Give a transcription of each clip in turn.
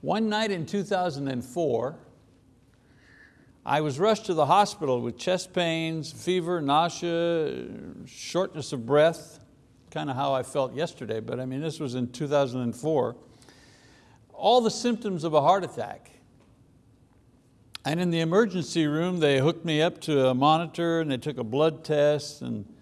One night in 2004, I was rushed to the hospital with chest pains, fever, nausea, shortness of breath, kind of how I felt yesterday, but I mean, this was in 2004. All the symptoms of a heart attack. And in the emergency room, they hooked me up to a monitor and they took a blood test and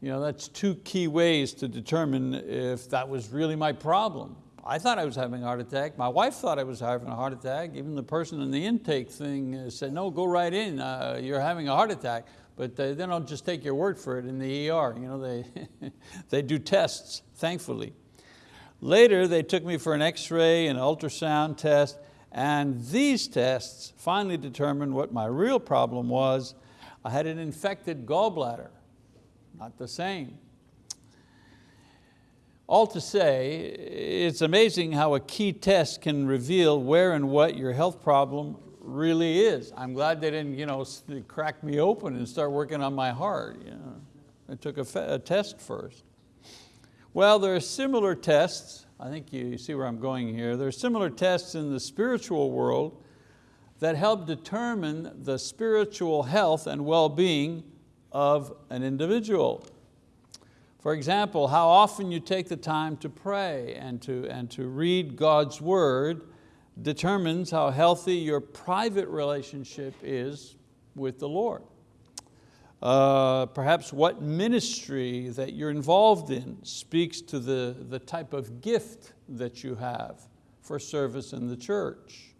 you know, that's two key ways to determine if that was really my problem. I thought I was having a heart attack. My wife thought I was having a heart attack. Even the person in the intake thing uh, said, no, go right in, uh, you're having a heart attack. But they, they don't just take your word for it in the ER. You know, they, they do tests, thankfully. Later, they took me for an x-ray, an ultrasound test, and these tests finally determined what my real problem was. I had an infected gallbladder, not the same. All to say, it's amazing how a key test can reveal where and what your health problem really is. I'm glad they didn't you know, crack me open and start working on my heart. You. They took a, a test first. Well, there are similar tests I think you see where I'm going here. There are similar tests in the spiritual world that help determine the spiritual health and well-being of an individual. For example, how often you take the time to pray and to, and to read God's word determines how healthy your private relationship is with the Lord uh, perhaps what ministry that you're involved in speaks to the, the type of gift that you have for service in the church.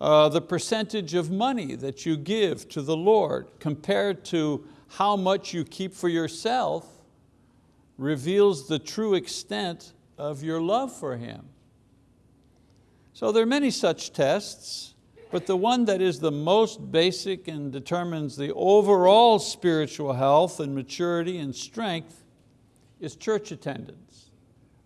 Uh, the percentage of money that you give to the Lord compared to how much you keep for yourself reveals the true extent of your love for Him. So there are many such tests. But the one that is the most basic and determines the overall spiritual health and maturity and strength is church attendance.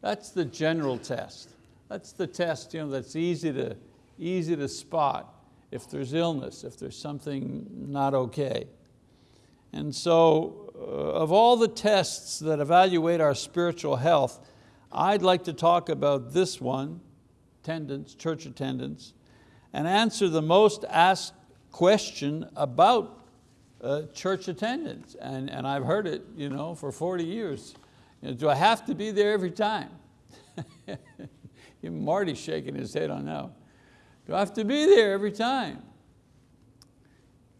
That's the general test. That's the test you know, that's easy to, easy to spot if there's illness, if there's something not okay. And so of all the tests that evaluate our spiritual health, I'd like to talk about this one, attendance, church attendance, and answer the most asked question about uh, church attendance. And, and I've heard it you know, for 40 years. You know, do I have to be there every time? Marty's shaking his head on that. Do I have to be there every time?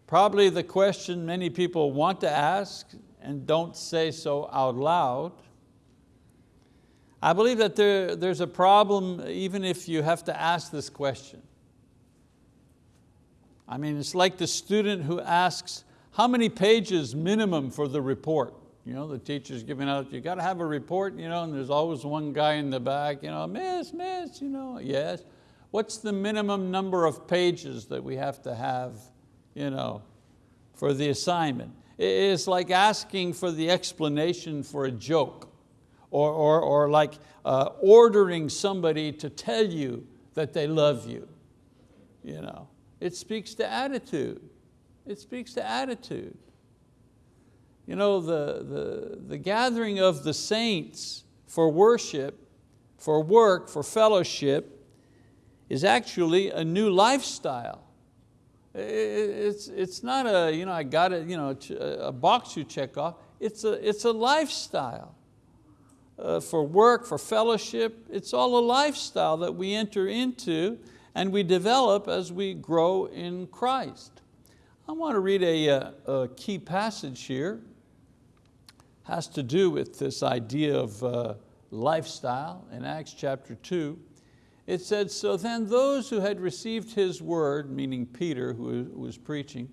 Probably the question many people want to ask and don't say so out loud. I believe that there, there's a problem even if you have to ask this question. I mean, it's like the student who asks, how many pages minimum for the report? You know, the teacher's giving out, you got to have a report, you know, and there's always one guy in the back, you know, miss, miss, you know, yes. What's the minimum number of pages that we have to have you know, for the assignment? It's like asking for the explanation for a joke or, or, or like uh, ordering somebody to tell you that they love you. You know. It speaks to attitude. It speaks to attitude. You know, the, the, the gathering of the saints for worship, for work, for fellowship, is actually a new lifestyle. It's, it's not a, you know, I got it, you know, a box you check off. It's a, it's a lifestyle. Uh, for work, for fellowship, it's all a lifestyle that we enter into and we develop as we grow in Christ. I want to read a, uh, a key passage here. Has to do with this idea of uh, lifestyle in Acts chapter two. It said, so then those who had received his word, meaning Peter who was preaching,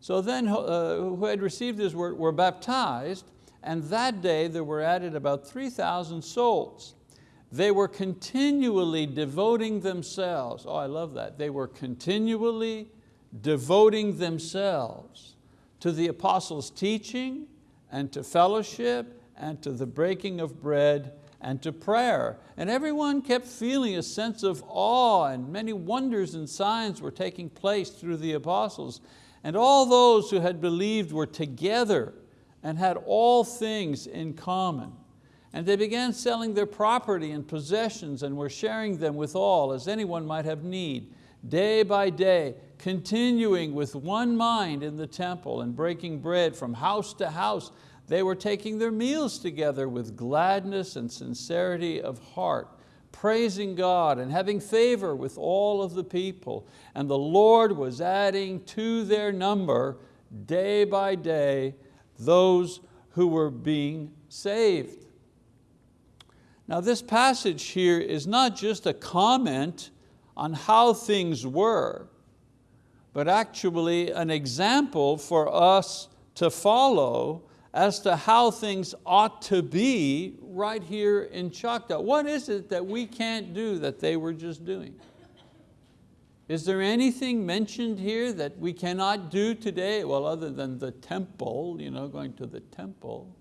so then uh, who had received his word were baptized, and that day there were added about 3,000 souls. They were continually devoting themselves, oh I love that, they were continually devoting themselves to the apostles' teaching and to fellowship and to the breaking of bread and to prayer. And everyone kept feeling a sense of awe and many wonders and signs were taking place through the apostles. And all those who had believed were together and had all things in common And they began selling their property and possessions and were sharing them with all as anyone might have need. Day by day, continuing with one mind in the temple and breaking bread from house to house, they were taking their meals together with gladness and sincerity of heart, praising God and having favor with all of the people. And the Lord was adding to their number day by day those who were being saved. Now this passage here is not just a comment on how things were, but actually an example for us to follow as to how things ought to be right here in Choctaw. What is it that we can't do that they were just doing? Is there anything mentioned here that we cannot do today? Well, other than the temple, you know, going to the temple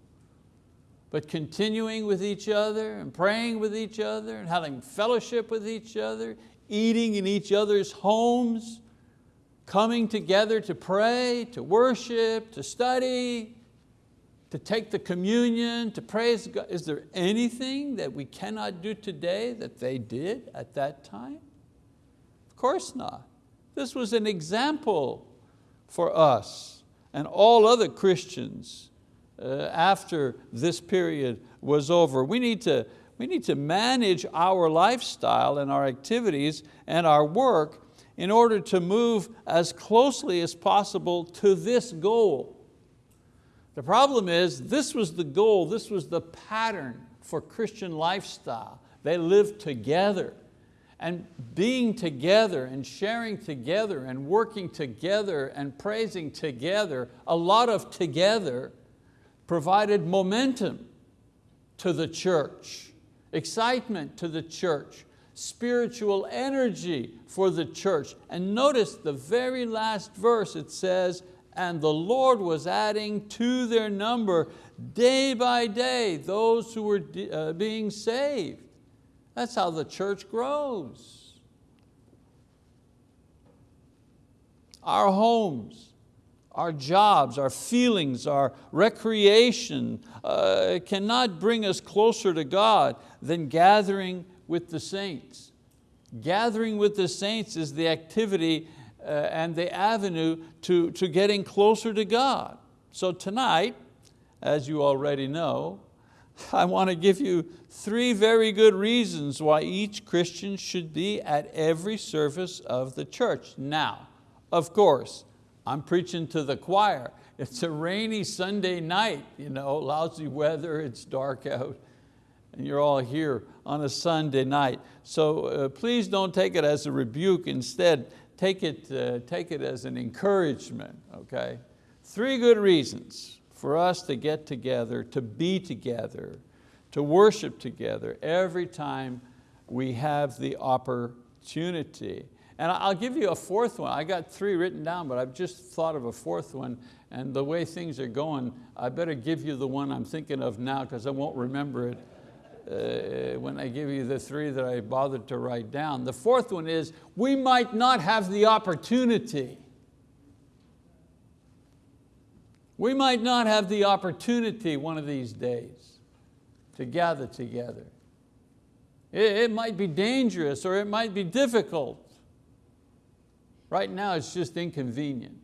but continuing with each other and praying with each other and having fellowship with each other, eating in each other's homes, coming together to pray, to worship, to study, to take the communion, to praise God. Is there anything that we cannot do today that they did at that time? Of course not. This was an example for us and all other Christians uh, after this period was over. We need, to, we need to manage our lifestyle and our activities and our work in order to move as closely as possible to this goal. The problem is this was the goal, this was the pattern for Christian lifestyle. They lived together and being together and sharing together and working together and praising together, a lot of together provided momentum to the church, excitement to the church, spiritual energy for the church. And notice the very last verse, it says, and the Lord was adding to their number day by day those who were uh, being saved. That's how the church grows. Our homes, our jobs, our feelings, our recreation uh, cannot bring us closer to God than gathering with the saints. Gathering with the saints is the activity uh, and the avenue to, to getting closer to God. So tonight, as you already know, I want to give you three very good reasons why each Christian should be at every service of the church. Now, of course, I'm preaching to the choir. It's a rainy Sunday night, you know, lousy weather, it's dark out, and you're all here on a Sunday night. So uh, please don't take it as a rebuke. Instead, take it, uh, take it as an encouragement, okay? Three good reasons for us to get together, to be together, to worship together every time we have the opportunity. And I'll give you a fourth one. I got three written down, but I've just thought of a fourth one. And the way things are going, I better give you the one I'm thinking of now because I won't remember it uh, when I give you the three that I bothered to write down. The fourth one is, we might not have the opportunity. We might not have the opportunity one of these days to gather together. It, it might be dangerous or it might be difficult. Right now it's just inconvenient.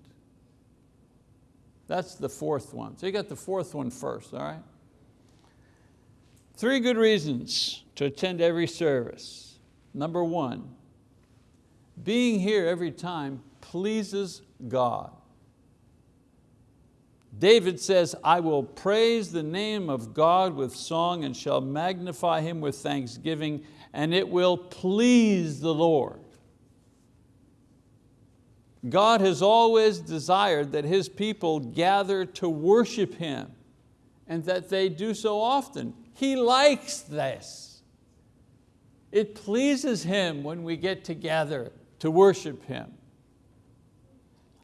That's the fourth one. So you got the fourth one first, all right? Three good reasons to attend every service. Number one, being here every time pleases God. David says, I will praise the name of God with song and shall magnify Him with thanksgiving, and it will please the Lord. God has always desired that His people gather to worship Him and that they do so often. He likes this. It pleases Him when we get together to worship Him.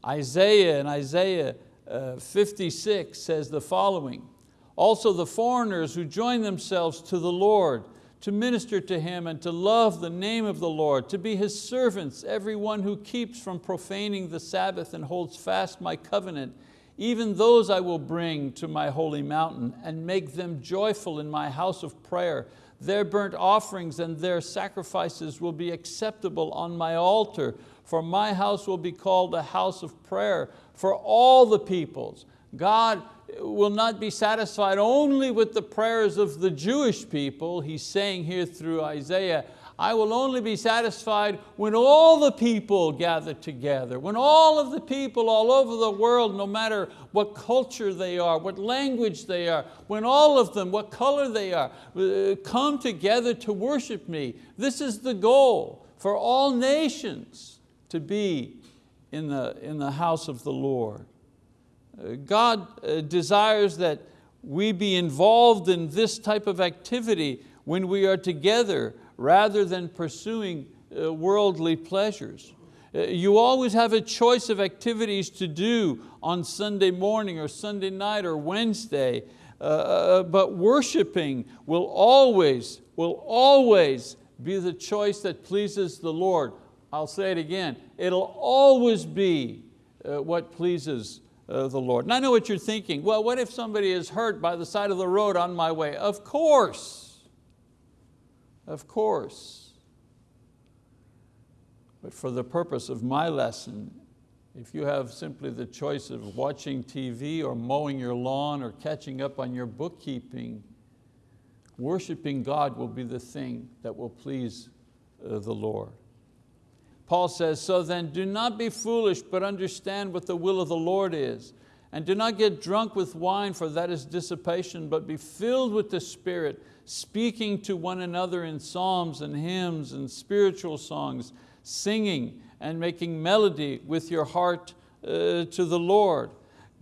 Isaiah in Isaiah uh, 56 says the following, also the foreigners who join themselves to the Lord to minister to Him and to love the name of the Lord, to be His servants, everyone who keeps from profaning the Sabbath and holds fast my covenant. Even those I will bring to my holy mountain and make them joyful in my house of prayer. Their burnt offerings and their sacrifices will be acceptable on my altar, for my house will be called a house of prayer for all the peoples. God will not be satisfied only with the prayers of the Jewish people. He's saying here through Isaiah, I will only be satisfied when all the people gather together, when all of the people all over the world, no matter what culture they are, what language they are, when all of them, what color they are, uh, come together to worship me. This is the goal for all nations to be in the, in the house of the Lord. Uh, God uh, desires that we be involved in this type of activity when we are together rather than pursuing uh, worldly pleasures. You always have a choice of activities to do on Sunday morning or Sunday night or Wednesday, uh, but worshiping will always, will always be the choice that pleases the Lord. I'll say it again, it'll always be uh, what pleases uh, the Lord. And I know what you're thinking, well, what if somebody is hurt by the side of the road on my way? Of course, of course. But for the purpose of my lesson, if you have simply the choice of watching TV or mowing your lawn or catching up on your bookkeeping, worshiping God will be the thing that will please uh, the Lord. Paul says, so then do not be foolish, but understand what the will of the Lord is. And do not get drunk with wine, for that is dissipation, but be filled with the Spirit, speaking to one another in psalms and hymns and spiritual songs, singing and making melody with your heart uh, to the Lord.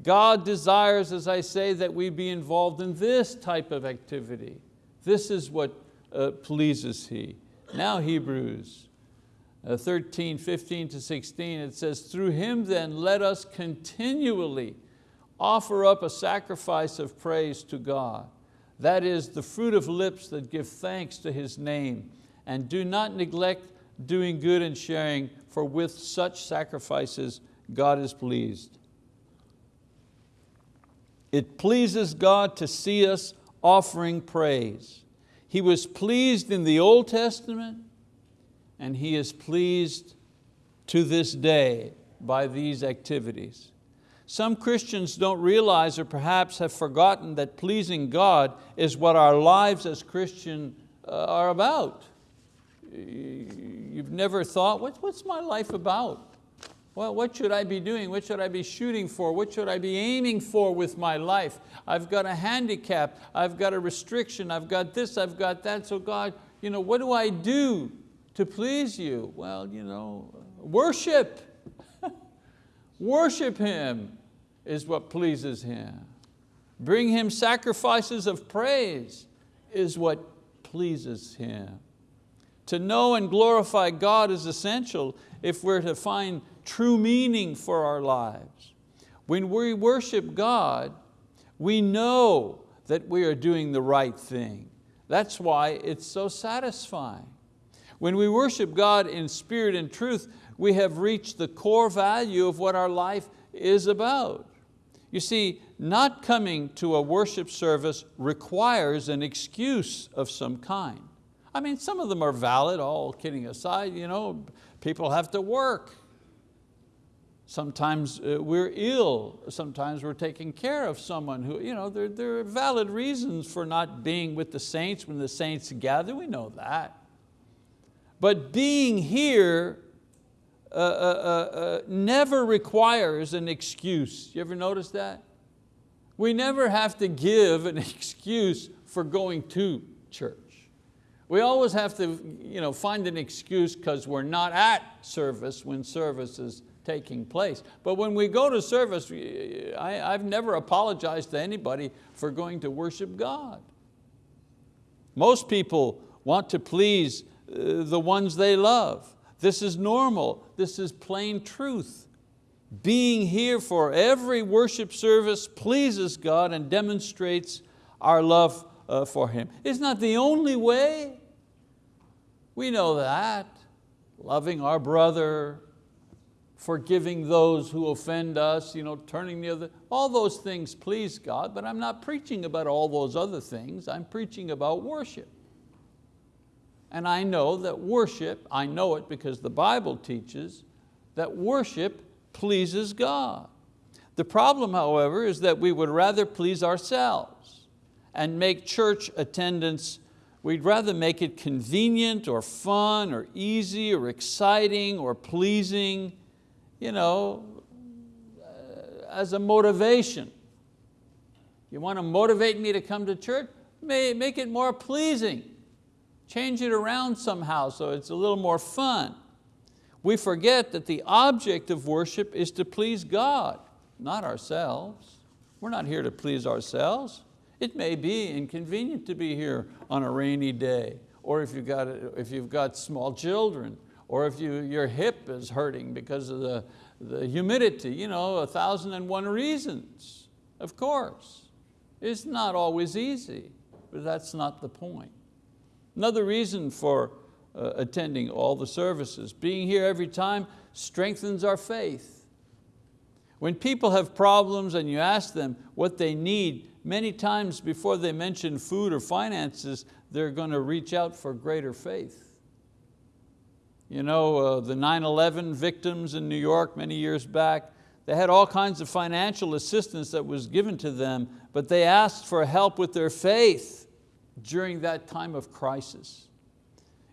God desires, as I say, that we be involved in this type of activity. This is what uh, pleases He. Now Hebrews uh, 13, 15 to 16, it says, through him then let us continually offer up a sacrifice of praise to God. That is the fruit of lips that give thanks to His name. And do not neglect doing good and sharing, for with such sacrifices God is pleased. It pleases God to see us offering praise. He was pleased in the Old Testament, and He is pleased to this day by these activities. Some Christians don't realize or perhaps have forgotten that pleasing God is what our lives as Christian uh, are about. You've never thought, what's my life about? Well, what should I be doing? What should I be shooting for? What should I be aiming for with my life? I've got a handicap, I've got a restriction, I've got this, I've got that, so God, you know, what do I do to please you? Well, you know, worship. worship Him is what pleases Him. Bring Him sacrifices of praise is what pleases Him. To know and glorify God is essential if we're to find true meaning for our lives. When we worship God, we know that we are doing the right thing. That's why it's so satisfying. When we worship God in spirit and truth, we have reached the core value of what our life is about. You see, not coming to a worship service requires an excuse of some kind. I mean, some of them are valid, all kidding aside, you know, people have to work. Sometimes uh, we're ill, sometimes we're taking care of someone who, you know, there, there are valid reasons for not being with the saints when the saints gather, we know that. But being here uh, uh, uh, never requires an excuse. You ever notice that? We never have to give an excuse for going to church. We always have to you know, find an excuse because we're not at service when service is taking place. But when we go to service, I, I've never apologized to anybody for going to worship God. Most people want to please the ones they love. This is normal, this is plain truth. Being here for every worship service pleases God and demonstrates our love uh, for Him. It's not the only way. We know that. Loving our brother, forgiving those who offend us, you know, turning the other, all those things please God, but I'm not preaching about all those other things, I'm preaching about worship. And I know that worship, I know it because the Bible teaches, that worship pleases God. The problem, however, is that we would rather please ourselves and make church attendance, we'd rather make it convenient or fun or easy or exciting or pleasing, you know, uh, as a motivation. You want to motivate me to come to church? Make it more pleasing. Change it around somehow so it's a little more fun. We forget that the object of worship is to please God, not ourselves. We're not here to please ourselves. It may be inconvenient to be here on a rainy day, or if you've got, if you've got small children, or if you, your hip is hurting because of the, the humidity, you know, a thousand and one reasons, of course. It's not always easy, but that's not the point. Another reason for uh, attending all the services, being here every time strengthens our faith. When people have problems and you ask them what they need, many times before they mention food or finances, they're going to reach out for greater faith. You know, uh, the 9-11 victims in New York many years back, they had all kinds of financial assistance that was given to them, but they asked for help with their faith during that time of crisis.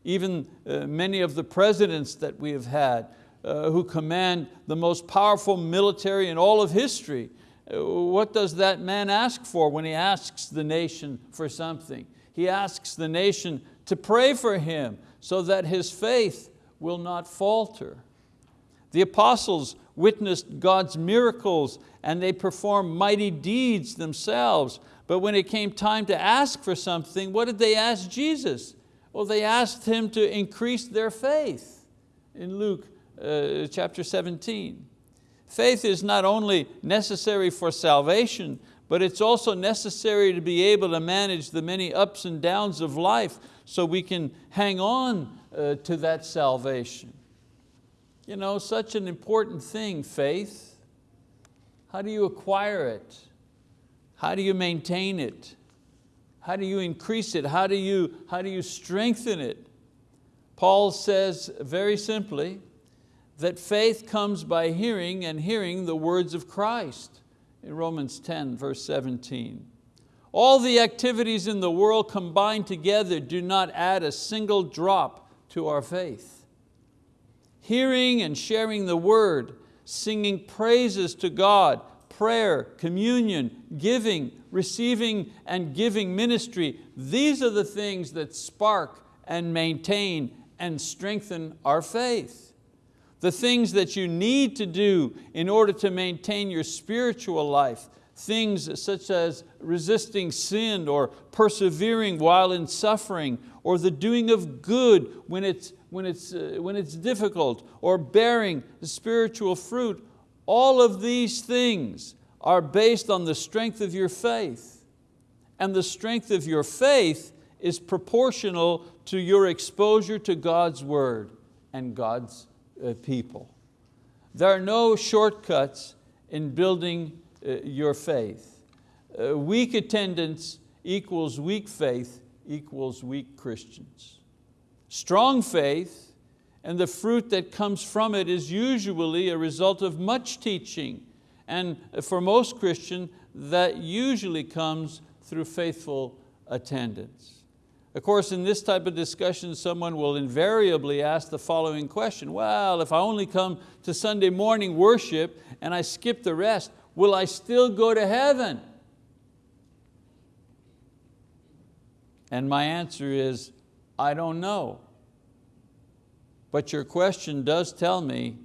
Even uh, many of the presidents that we have had uh, who command the most powerful military in all of history, uh, what does that man ask for when he asks the nation for something? He asks the nation to pray for him so that his faith will not falter. The apostles witnessed God's miracles and they performed mighty deeds themselves. But when it came time to ask for something, what did they ask Jesus? Well, they asked Him to increase their faith in Luke uh, chapter 17. Faith is not only necessary for salvation, but it's also necessary to be able to manage the many ups and downs of life so we can hang on uh, to that salvation. You know, such an important thing, faith. How do you acquire it? How do you maintain it? How do you increase it? How do you, how do you strengthen it? Paul says very simply that faith comes by hearing and hearing the words of Christ in Romans 10 verse 17. All the activities in the world combined together do not add a single drop to our faith. Hearing and sharing the word, singing praises to God, prayer, communion, giving, receiving and giving ministry, these are the things that spark and maintain and strengthen our faith. The things that you need to do in order to maintain your spiritual life, things such as resisting sin or persevering while in suffering or the doing of good when it's, when it's, uh, when it's difficult or bearing the spiritual fruit all of these things are based on the strength of your faith. And the strength of your faith is proportional to your exposure to God's word and God's uh, people. There are no shortcuts in building uh, your faith. Uh, weak attendance equals weak faith equals weak Christians. Strong faith and the fruit that comes from it is usually a result of much teaching. And for most Christians, that usually comes through faithful attendance. Of course, in this type of discussion, someone will invariably ask the following question, well, if I only come to Sunday morning worship and I skip the rest, will I still go to heaven? And my answer is, I don't know. But your question does tell me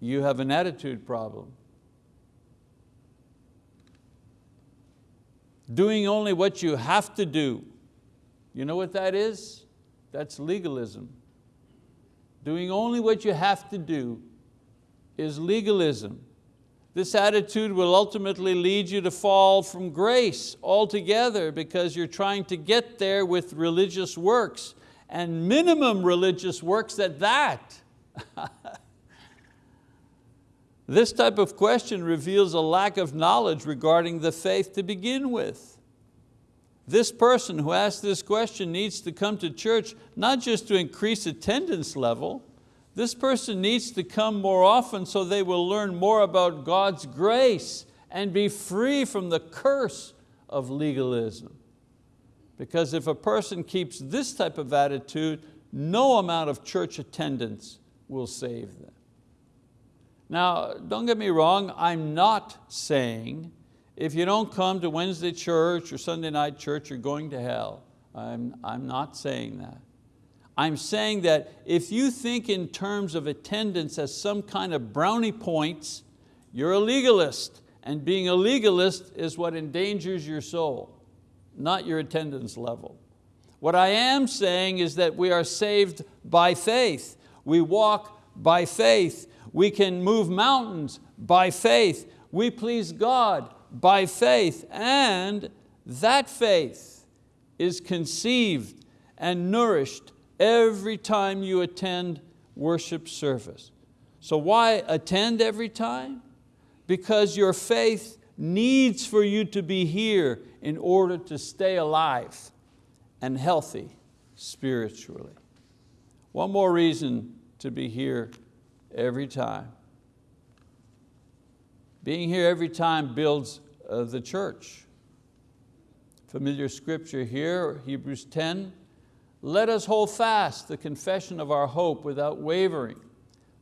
you have an attitude problem. Doing only what you have to do. You know what that is? That's legalism. Doing only what you have to do is legalism. This attitude will ultimately lead you to fall from grace altogether because you're trying to get there with religious works and minimum religious works at that. This type of question reveals a lack of knowledge regarding the faith to begin with. This person who asked this question needs to come to church not just to increase attendance level, this person needs to come more often so they will learn more about God's grace and be free from the curse of legalism. Because if a person keeps this type of attitude, no amount of church attendance will save them. Now, don't get me wrong, I'm not saying if you don't come to Wednesday church or Sunday night church, you're going to hell. I'm, I'm not saying that. I'm saying that if you think in terms of attendance as some kind of brownie points, you're a legalist, and being a legalist is what endangers your soul, not your attendance level. What I am saying is that we are saved by faith. We walk by faith. We can move mountains by faith. We please God by faith, and that faith is conceived and nourished every time you attend worship service. So why attend every time? Because your faith needs for you to be here in order to stay alive and healthy spiritually. One more reason to be here every time. Being here every time builds uh, the church. Familiar scripture here, Hebrews 10, let us hold fast the confession of our hope without wavering,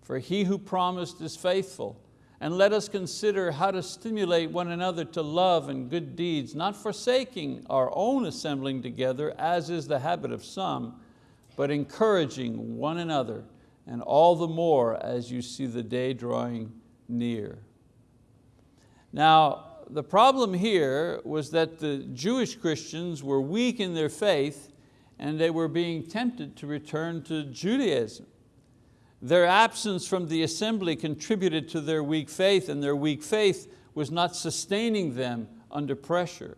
for he who promised is faithful. And let us consider how to stimulate one another to love and good deeds, not forsaking our own assembling together, as is the habit of some, but encouraging one another, and all the more as you see the day drawing near. Now, the problem here was that the Jewish Christians were weak in their faith and they were being tempted to return to Judaism. Their absence from the assembly contributed to their weak faith and their weak faith was not sustaining them under pressure.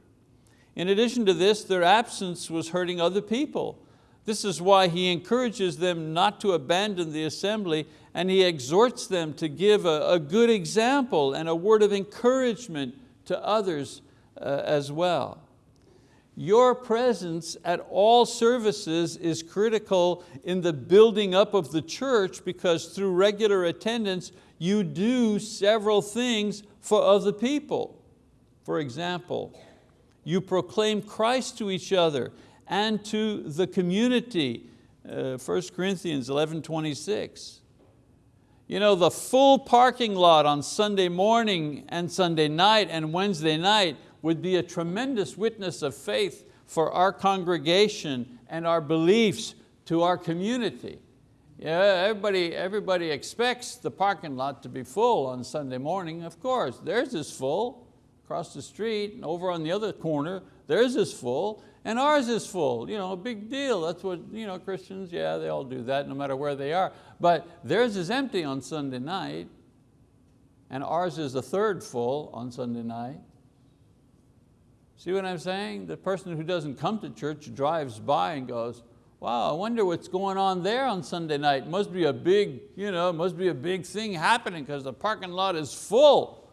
In addition to this, their absence was hurting other people. This is why he encourages them not to abandon the assembly and he exhorts them to give a, a good example and a word of encouragement to others uh, as well. Your presence at all services is critical in the building up of the church because through regular attendance, you do several things for other people. For example, you proclaim Christ to each other and to the community, uh, 1 Corinthians 11, 26. You know, the full parking lot on Sunday morning and Sunday night and Wednesday night would be a tremendous witness of faith for our congregation and our beliefs to our community. Yeah, everybody, everybody expects the parking lot to be full on Sunday morning. Of course, theirs is full across the street and over on the other corner, theirs is full and ours is full. You know, a big deal. That's what you know, Christians, yeah, they all do that no matter where they are. But theirs is empty on Sunday night and ours is a third full on Sunday night. See what I'm saying? The person who doesn't come to church drives by and goes, wow, I wonder what's going on there on Sunday night. Must be a big, you know, must be a big thing happening because the parking lot is full.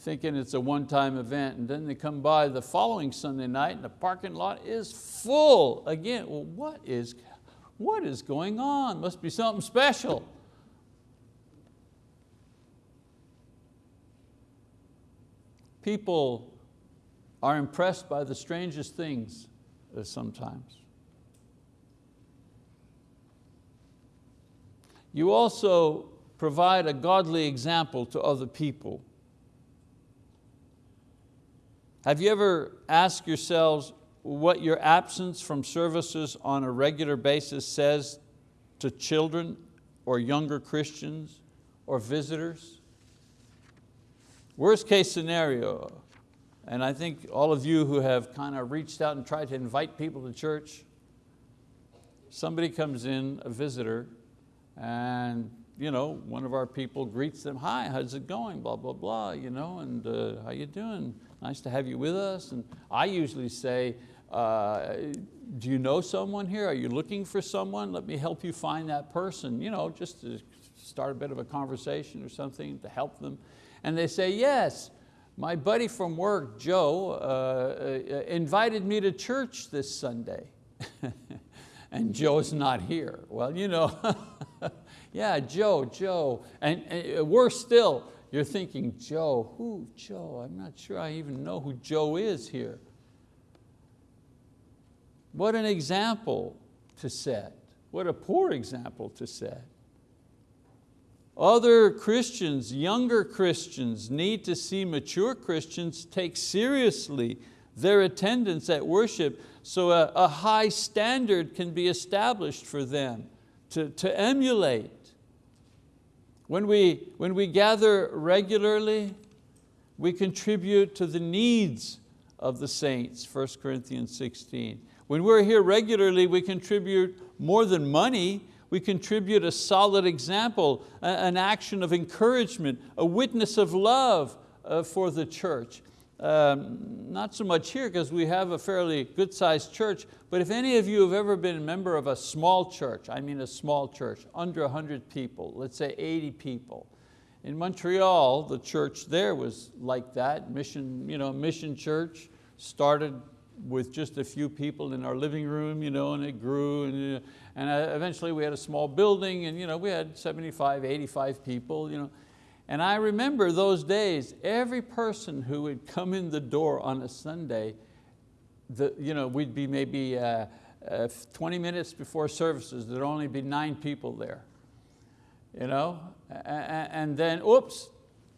Thinking it's a one-time event and then they come by the following Sunday night and the parking lot is full. Again, well, what is, what is going on? Must be something special. People are impressed by the strangest things uh, sometimes. You also provide a godly example to other people. Have you ever asked yourselves what your absence from services on a regular basis says to children or younger Christians or visitors? Worst case scenario, and I think all of you who have kind of reached out and tried to invite people to church, somebody comes in, a visitor, and you know, one of our people greets them, hi, how's it going, blah, blah, blah, you know, and uh, how you doing? Nice to have you with us. And I usually say, uh, do you know someone here? Are you looking for someone? Let me help you find that person, you know, just to start a bit of a conversation or something to help them. And they say, yes, my buddy from work, Joe, uh, uh, invited me to church this Sunday. and Joe's not here. Well, you know, yeah, Joe, Joe. And, and worse still, you're thinking, Joe, who, Joe? I'm not sure I even know who Joe is here. What an example to set. What a poor example to set. Other Christians, younger Christians, need to see mature Christians take seriously their attendance at worship so a, a high standard can be established for them to, to emulate. When we, when we gather regularly, we contribute to the needs of the saints, 1 Corinthians 16. When we're here regularly, we contribute more than money, we contribute a solid example, an action of encouragement, a witness of love uh, for the church. Um, not so much here because we have a fairly good sized church, but if any of you have ever been a member of a small church, I mean a small church, under 100 people, let's say 80 people. In Montreal, the church there was like that, mission, you know, mission church, started with just a few people in our living room, you know, and it grew, and, and uh, eventually we had a small building, and you know, we had 75, 85 people. You know. And I remember those days, every person who would come in the door on a Sunday, the, you know, we'd be maybe uh, uh, 20 minutes before services, there'd only be nine people there. You know? And then, oops,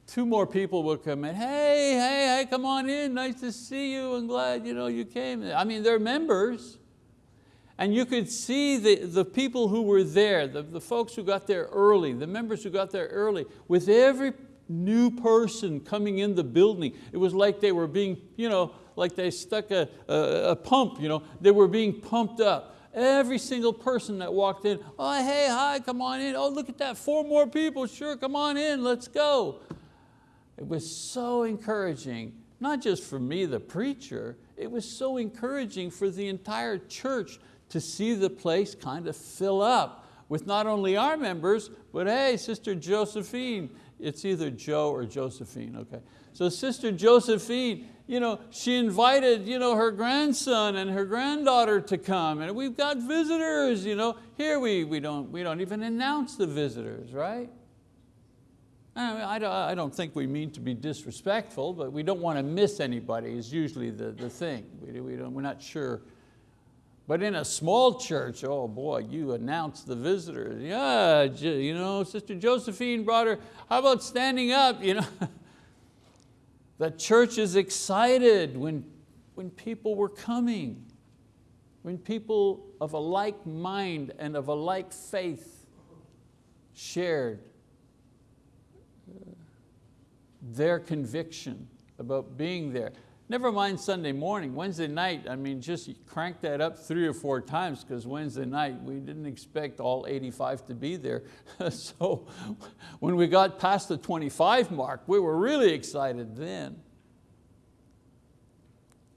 two more people will come in. Hey, hey, hey, come on in. Nice to see you. I'm glad you, know, you came. I mean, they're members. And you could see the, the people who were there, the, the folks who got there early, the members who got there early, with every new person coming in the building, it was like they were being, you know, like they stuck a, a, a pump, you know, they were being pumped up. Every single person that walked in, oh, hey, hi, come on in. Oh, look at that, four more people, sure, come on in, let's go. It was so encouraging, not just for me, the preacher, it was so encouraging for the entire church to see the place kind of fill up with not only our members, but hey, Sister Josephine, it's either Joe or Josephine, okay. So Sister Josephine, you know, she invited you know, her grandson and her granddaughter to come and we've got visitors. You know. Here we, we, don't, we don't even announce the visitors, right? I don't think we mean to be disrespectful, but we don't want to miss anybody is usually the, the thing. We, we don't, we're not sure. But in a small church, oh boy, you announce the visitors. Yeah, you know, Sister Josephine brought her, how about standing up? You know? the church is excited when, when people were coming, when people of a like mind and of a like faith shared their conviction about being there. Never mind Sunday morning, Wednesday night, I mean, just crank that up three or four times because Wednesday night we didn't expect all 85 to be there. so when we got past the 25 mark, we were really excited then.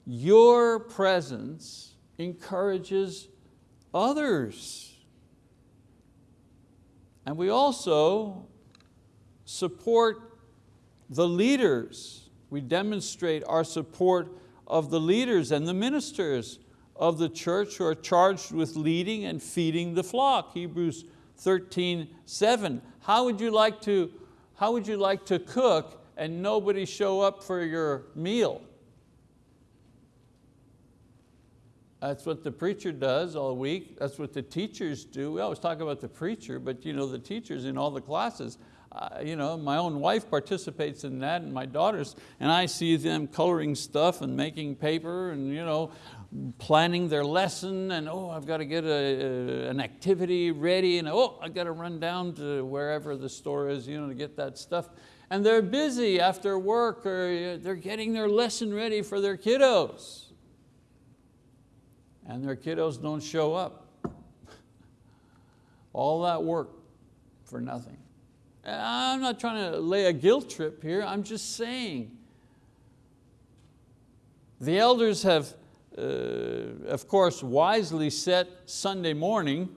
Your presence encourages others. And we also support the leaders. We demonstrate our support of the leaders and the ministers of the church who are charged with leading and feeding the flock. Hebrews 13, 7. How would you like to, how would you like to cook and nobody show up for your meal? That's what the preacher does all week. That's what the teachers do. We always talk about the preacher, but you know, the teachers in all the classes you know, my own wife participates in that and my daughters, and I see them coloring stuff and making paper and you know, planning their lesson and oh, I've got to get a, a, an activity ready and oh, I've got to run down to wherever the store is you know, to get that stuff. And they're busy after work or they're getting their lesson ready for their kiddos. And their kiddos don't show up. All that work for nothing. I'm not trying to lay a guilt trip here, I'm just saying. The elders have uh, of course, wisely set Sunday morning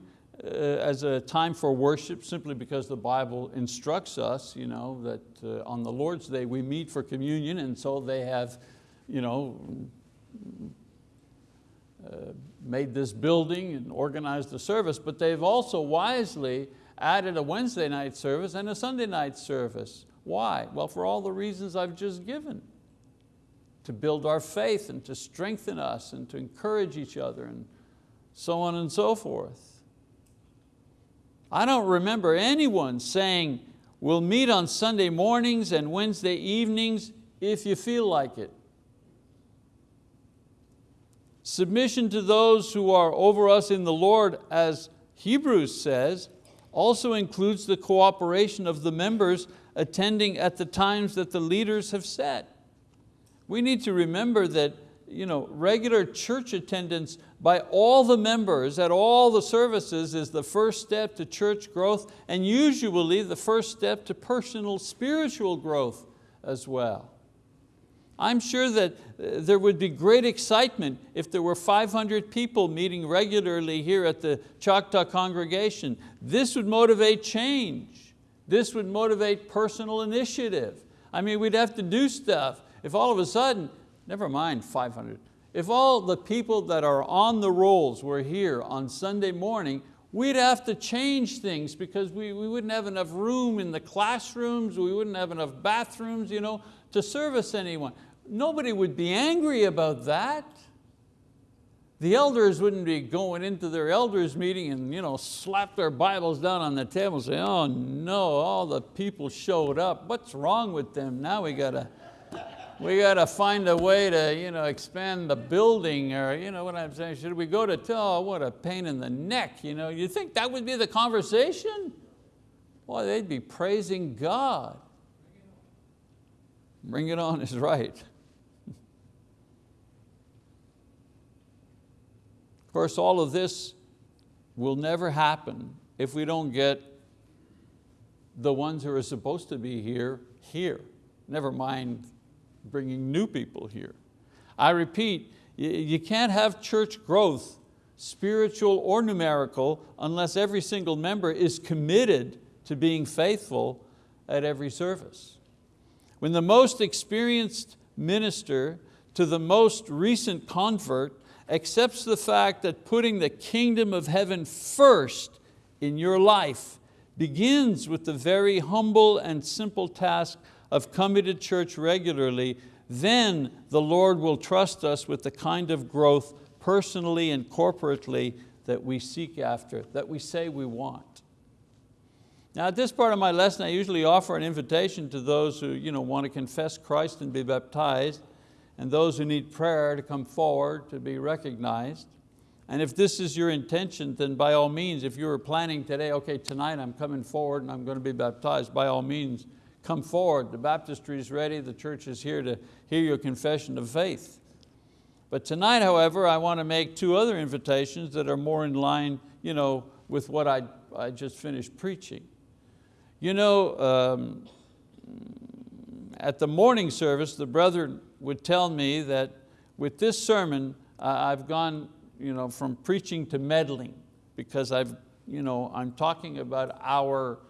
uh, as a time for worship simply because the Bible instructs us you know, that uh, on the Lord's Day we meet for communion and so they have you know, uh, made this building and organized the service, but they've also wisely added a Wednesday night service and a Sunday night service. Why? Well, for all the reasons I've just given. To build our faith and to strengthen us and to encourage each other and so on and so forth. I don't remember anyone saying, we'll meet on Sunday mornings and Wednesday evenings if you feel like it. Submission to those who are over us in the Lord, as Hebrews says, also includes the cooperation of the members attending at the times that the leaders have set. We need to remember that you know, regular church attendance by all the members at all the services is the first step to church growth and usually the first step to personal spiritual growth as well. I'm sure that uh, there would be great excitement if there were 500 people meeting regularly here at the Choctaw congregation. This would motivate change. This would motivate personal initiative. I mean, we'd have to do stuff. If all of a sudden, never mind 500, if all the people that are on the rolls were here on Sunday morning, we'd have to change things because we, we wouldn't have enough room in the classrooms, we wouldn't have enough bathrooms you know, to service anyone. Nobody would be angry about that. The elders wouldn't be going into their elders meeting and you know, slap their Bibles down on the table and say, oh no, all the people showed up. What's wrong with them? Now we got to we got to find a way to you know, expand the building or you know what I'm saying, should we go to, oh, what a pain in the neck. You, know, you think that would be the conversation? Boy, they'd be praising God. Bring it on is right. Of course, all of this will never happen if we don't get the ones who are supposed to be here, here. Never mind bringing new people here. I repeat, you can't have church growth, spiritual or numerical, unless every single member is committed to being faithful at every service. When the most experienced minister to the most recent convert accepts the fact that putting the kingdom of heaven first in your life begins with the very humble and simple task of coming to church regularly, then the Lord will trust us with the kind of growth personally and corporately that we seek after, that we say we want. Now at this part of my lesson, I usually offer an invitation to those who you know, want to confess Christ and be baptized and those who need prayer to come forward to be recognized. And if this is your intention, then by all means, if you were planning today, okay, tonight I'm coming forward and I'm going to be baptized, by all means, come forward. The baptistry is ready, the church is here to hear your confession of faith. But tonight, however, I want to make two other invitations that are more in line you know, with what I, I just finished preaching. You know, um, at the morning service, the brother would tell me that with this sermon, I've gone you know, from preaching to meddling because I've, you know, I'm talking about our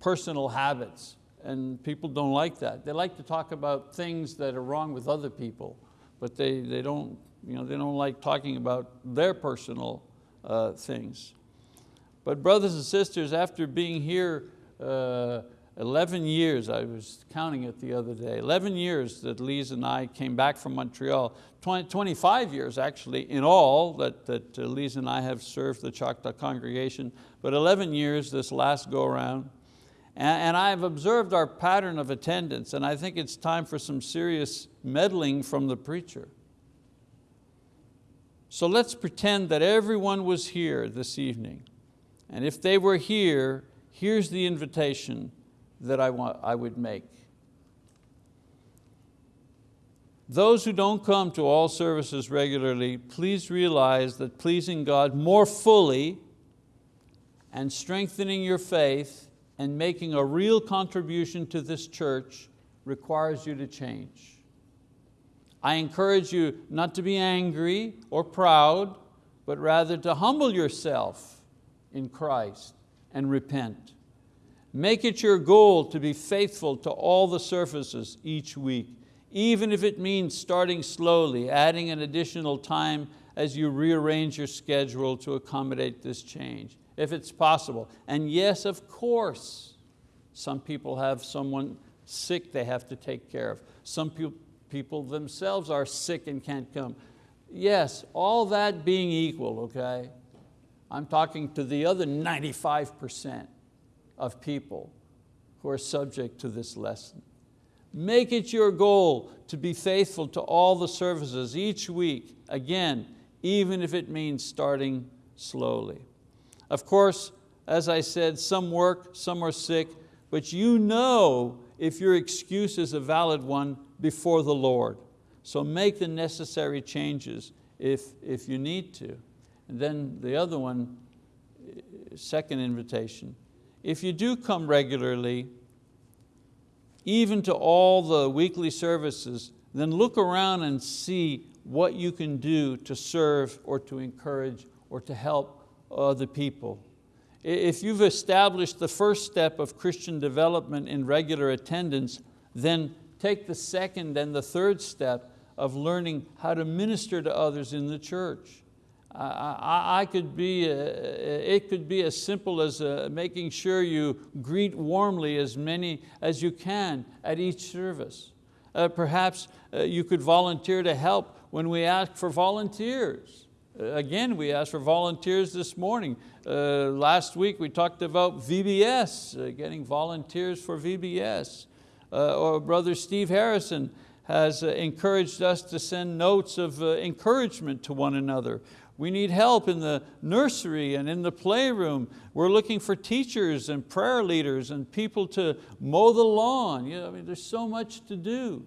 personal habits and people don't like that. They like to talk about things that are wrong with other people, but they, they, don't, you know, they don't like talking about their personal uh, things. But brothers and sisters, after being here uh, 11 years, I was counting it the other day, 11 years that Lise and I came back from Montreal, 20, 25 years actually in all that, that uh, Lise and I have served the Choctaw congregation, but 11 years this last go around. And, and I've observed our pattern of attendance and I think it's time for some serious meddling from the preacher. So let's pretend that everyone was here this evening. And if they were here, here's the invitation that I, want, I would make. Those who don't come to all services regularly, please realize that pleasing God more fully and strengthening your faith and making a real contribution to this church requires you to change. I encourage you not to be angry or proud, but rather to humble yourself in Christ and repent. Make it your goal to be faithful to all the services each week, even if it means starting slowly, adding an additional time as you rearrange your schedule to accommodate this change, if it's possible. And yes, of course, some people have someone sick they have to take care of. Some people themselves are sick and can't come. Yes, all that being equal, okay? I'm talking to the other 95% of people who are subject to this lesson. Make it your goal to be faithful to all the services each week, again, even if it means starting slowly. Of course, as I said, some work, some are sick, but you know if your excuse is a valid one before the Lord. So make the necessary changes if, if you need to. And then the other one, second invitation, if you do come regularly, even to all the weekly services, then look around and see what you can do to serve or to encourage or to help other people. If you've established the first step of Christian development in regular attendance, then take the second and the third step of learning how to minister to others in the church. I, I could be, uh, it could be as simple as uh, making sure you greet warmly as many as you can at each service. Uh, perhaps uh, you could volunteer to help when we ask for volunteers. Uh, again, we asked for volunteers this morning. Uh, last week we talked about VBS, getting volunteers for VBS. or Brother Steve Harrison has encouraged us to send notes of encouragement to one another. We need help in the nursery and in the playroom. We're looking for teachers and prayer leaders and people to mow the lawn. You know, I mean, there's so much to do.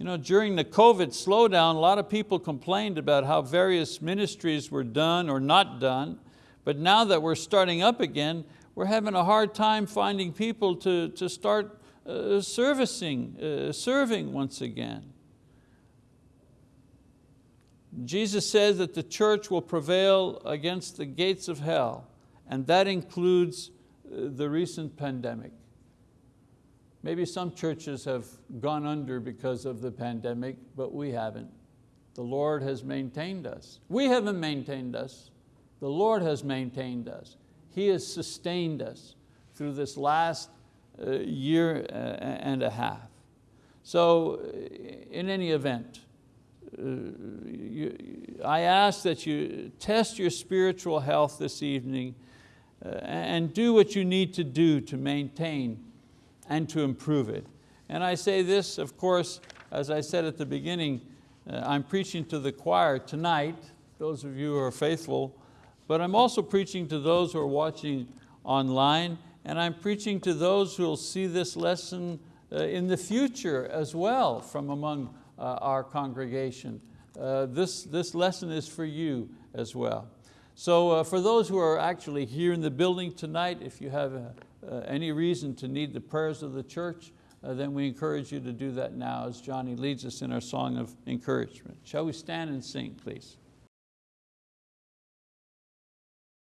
You know, during the COVID slowdown, a lot of people complained about how various ministries were done or not done, but now that we're starting up again, we're having a hard time finding people to, to start uh, servicing, uh, serving once again. Jesus says that the church will prevail against the gates of hell, and that includes uh, the recent pandemic. Maybe some churches have gone under because of the pandemic, but we haven't. The Lord has maintained us. We haven't maintained us. The Lord has maintained us. He has sustained us through this last uh, year uh, and a half. So in any event, you, I ask that you test your spiritual health this evening uh, and do what you need to do to maintain and to improve it. And I say this, of course, as I said at the beginning, uh, I'm preaching to the choir tonight, those of you who are faithful, but I'm also preaching to those who are watching online, and I'm preaching to those who will see this lesson uh, in the future as well from among uh, our congregation. Uh, this, this lesson is for you as well. So uh, for those who are actually here in the building tonight, if you have any reason to need the prayers of the church, then we encourage you to do that now as Johnny leads us in our song of encouragement. Shall we stand and sing, please?